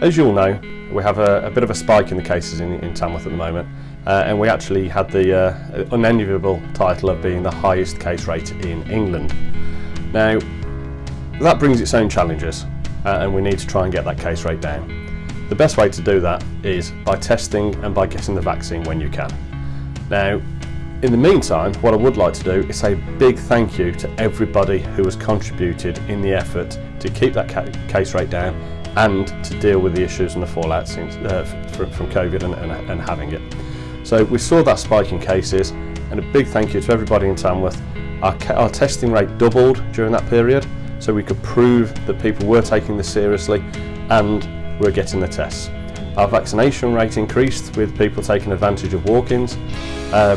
As you all know, we have a, a bit of a spike in the cases in, in Tamworth at the moment, uh, and we actually had the uh, unenviable title of being the highest case rate in England. Now, that brings its own challenges, uh, and we need to try and get that case rate down. The best way to do that is by testing and by getting the vaccine when you can. Now, in the meantime, what I would like to do is say a big thank you to everybody who has contributed in the effort to keep that ca case rate down and to deal with the issues and the fallout since, uh, from, from COVID and, and, and having it. So we saw that spike in cases and a big thank you to everybody in Tamworth. Our, our testing rate doubled during that period so we could prove that people were taking this seriously and were getting the tests. Our vaccination rate increased with people taking advantage of walk-ins. Uh,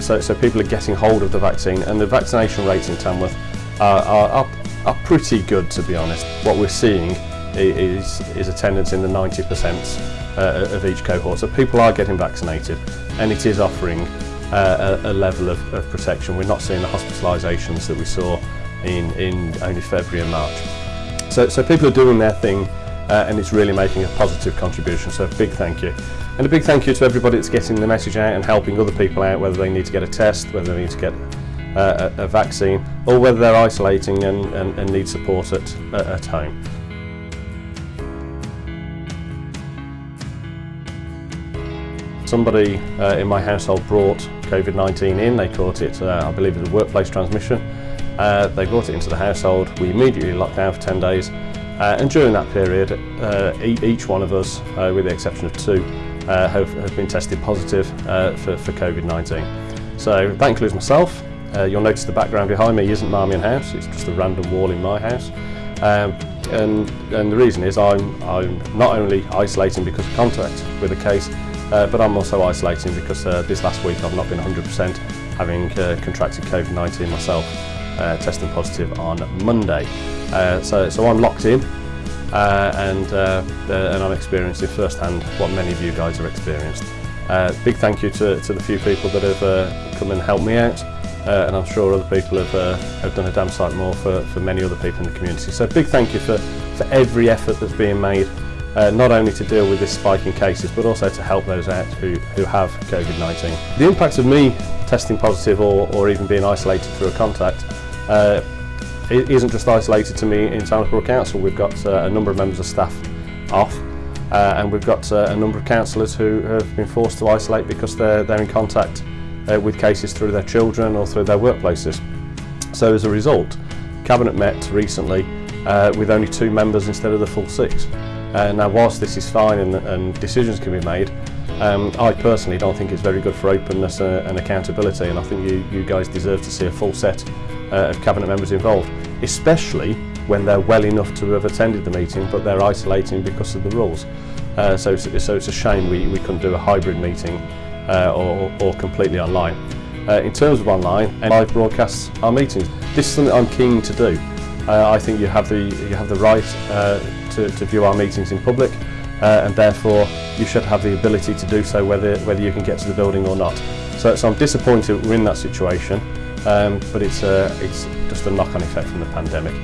so, so people are getting hold of the vaccine and the vaccination rates in Tamworth are, are, are, pretty good to be honest. What we're seeing is, is attendance in the 90% uh, of each cohort. So people are getting vaccinated and it is offering uh, a, a, level of, of, protection. We're not seeing the hospitalisations that we saw in, in only February and March. So, so people are doing their thing uh, and it's really making a positive contribution. So a big thank you. And a big thank you to everybody that's getting the message out and helping other people out, whether they need to get a test, whether they need to get uh, a, a, vaccine, or whether they're isolating and, and, and need support at, at home. Somebody uh, in my household brought COVID-19 in, they caught it, uh, I believe it was workplace transmission. Uh, they brought it into the household, we immediately locked down for 10 days uh, and during that period uh, each one of us, uh, with the exception of two, have, have been tested positive for, for COVID-19. So that includes myself. You'll notice the background behind me isn't Marmion House, it's just a random wall in my house. Um, and, and the reason is I'm, I'm not only isolating because of contact with a case, Uh, but I'm also isolating because uh, this last week I've not been 100% having uh, contracted COVID-19 myself, uh, testing positive on Monday. Uh, so, so I'm locked in uh, and, uh, uh, and I'm experiencing firsthand what many of you guys have experienced. Uh, big thank you to, to the few people that have uh, come and helped me out uh, and I'm sure other people have, uh, have done a damn sight more for, for many other people in the community. So big thank you for, for every effort that's being made uh, not only to deal with this spike in cases but also to help those out who, who have COVID-19. The impact of me testing positive or, or even being isolated through a contact uh, it isn't just isolated to me in Tamworth Borough Council, we've got uh, a number of members of staff off uh, and we've got uh, a number of councillors who have been forced to isolate because they're, they're in contact uh, with cases through their children or through their workplaces. So as a result, Cabinet met recently uh, with only two members instead of the full six. Uh, now, whilst this is fine and, and decisions can be made, um, I personally don't think it's very good for openness uh, and accountability, and I think you, you guys deserve to see a full set uh, of cabinet members involved, especially when they're well enough to have attended the meeting, but they're isolating because of the rules. Uh, so, it's, so it's a shame we, we couldn't do a hybrid meeting uh, or, or completely online. Uh, in terms of online, and live broadcasts our meetings. This is something I'm keen to do. Uh, I think you have the, you have the right uh, to, to view our meetings in public uh, and therefore you should have the ability to do so whether, whether you can get to the building or not. So, so I'm disappointed we're in that situation um, but it's, uh, it's just a knock-on effect from the pandemic.